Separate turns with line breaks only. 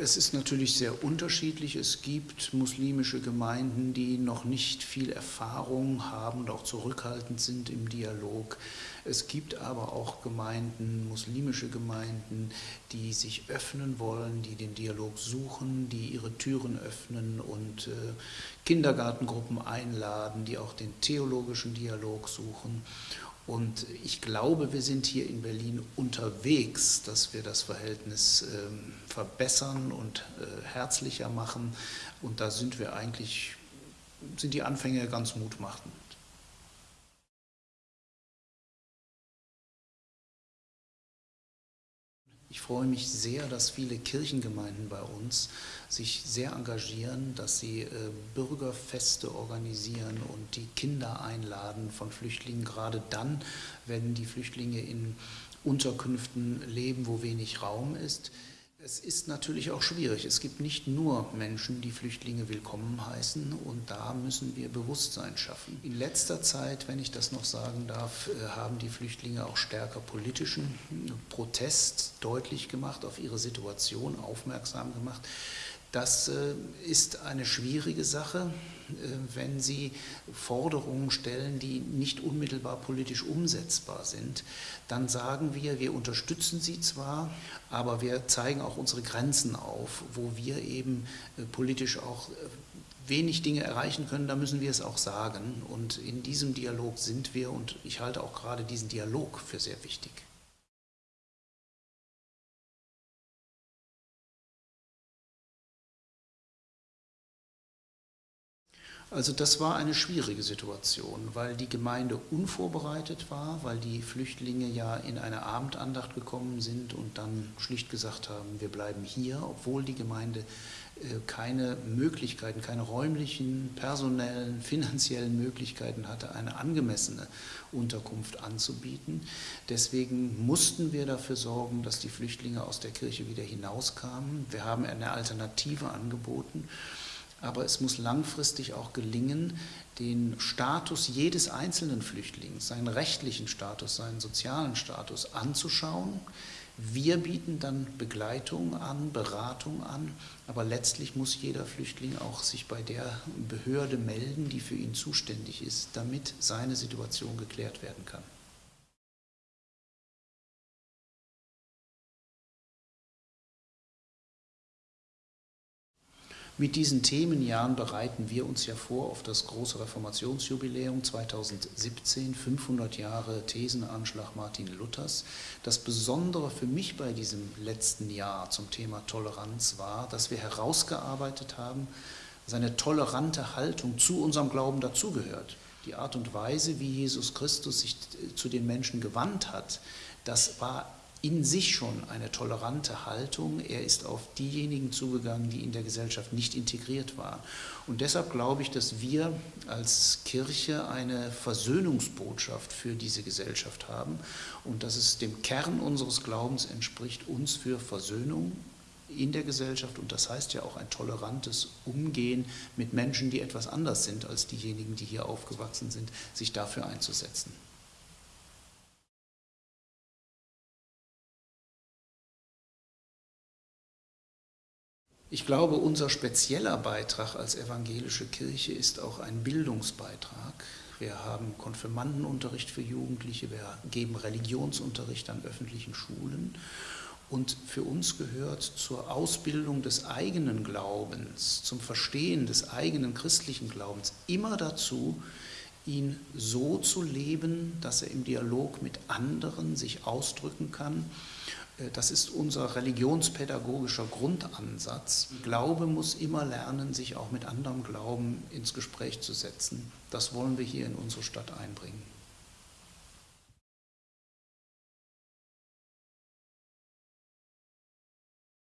Es ist natürlich sehr unterschiedlich. Es gibt muslimische Gemeinden, die noch nicht viel Erfahrung haben und auch zurückhaltend sind im Dialog. Es gibt aber auch Gemeinden, muslimische Gemeinden, die sich öffnen wollen, die den Dialog suchen, die ihre Türen öffnen und äh, Kindergartengruppen einladen, die auch den theologischen Dialog suchen. Und ich glaube, wir sind hier in Berlin unterwegs, dass wir das Verhältnis ähm, verbessern und äh, herzlicher machen. Und da sind wir eigentlich, sind die Anfänge ganz mutmachend. Ich freue mich sehr, dass viele Kirchengemeinden bei uns sich sehr engagieren, dass sie äh, Bürgerfeste organisieren und die Kinder einladen von Flüchtlingen, gerade dann, wenn die Flüchtlinge in Unterkünften leben, wo wenig Raum ist. Es ist natürlich auch schwierig. Es gibt nicht nur Menschen, die Flüchtlinge willkommen heißen und da müssen wir Bewusstsein schaffen. In letzter Zeit, wenn ich das noch sagen darf, äh, haben die Flüchtlinge auch stärker politischen Protest deutlich gemacht, auf ihre Situation aufmerksam gemacht. Das äh, ist eine schwierige Sache, äh, wenn Sie Forderungen stellen, die nicht unmittelbar politisch umsetzbar sind. Dann sagen wir, wir unterstützen Sie zwar, aber wir zeigen auch unsere Grenzen auf, wo wir eben äh, politisch auch wenig Dinge erreichen können, da müssen wir es auch sagen. Und in diesem Dialog sind wir und ich halte auch gerade diesen Dialog für sehr wichtig. Also das war eine schwierige Situation, weil die Gemeinde unvorbereitet war, weil die Flüchtlinge ja in eine Abendandacht gekommen sind und dann schlicht gesagt haben, wir bleiben hier, obwohl die Gemeinde äh, keine Möglichkeiten, keine räumlichen, personellen, finanziellen Möglichkeiten hatte, eine angemessene Unterkunft anzubieten. Deswegen mussten wir dafür sorgen, dass die Flüchtlinge aus der Kirche wieder hinauskamen. Wir haben eine Alternative angeboten aber es muss langfristig auch gelingen, den Status jedes einzelnen Flüchtlings, seinen rechtlichen Status, seinen sozialen Status anzuschauen. Wir bieten dann Begleitung an, Beratung an, aber letztlich muss jeder Flüchtling auch sich bei der Behörde melden, die für ihn zuständig ist, damit seine Situation geklärt werden kann. Mit diesen Themenjahren bereiten wir uns ja vor auf das große Reformationsjubiläum 2017, 500 Jahre Thesenanschlag Martin Luthers. Das Besondere für mich bei diesem letzten Jahr zum Thema Toleranz war, dass wir herausgearbeitet haben, seine tolerante Haltung zu unserem Glauben dazugehört. Die Art und Weise, wie Jesus Christus sich zu den Menschen gewandt hat, das war in sich schon eine tolerante Haltung. Er ist auf diejenigen zugegangen, die in der Gesellschaft nicht integriert waren. Und deshalb glaube ich, dass wir als Kirche eine Versöhnungsbotschaft für diese Gesellschaft haben und dass es dem Kern unseres Glaubens entspricht, uns für Versöhnung in der Gesellschaft und das heißt ja auch ein tolerantes Umgehen mit Menschen, die etwas anders sind als diejenigen, die hier aufgewachsen sind, sich dafür einzusetzen. Ich glaube, unser spezieller Beitrag als evangelische Kirche ist auch ein Bildungsbeitrag. Wir haben Konfirmandenunterricht für Jugendliche, wir geben Religionsunterricht an öffentlichen Schulen. Und für uns gehört zur Ausbildung des eigenen Glaubens, zum Verstehen des eigenen christlichen Glaubens immer dazu, ihn so zu leben, dass er im Dialog mit anderen sich ausdrücken kann das ist unser religionspädagogischer Grundansatz. Glaube muss immer lernen, sich auch mit anderem Glauben ins Gespräch zu setzen. Das wollen wir hier in unsere Stadt einbringen.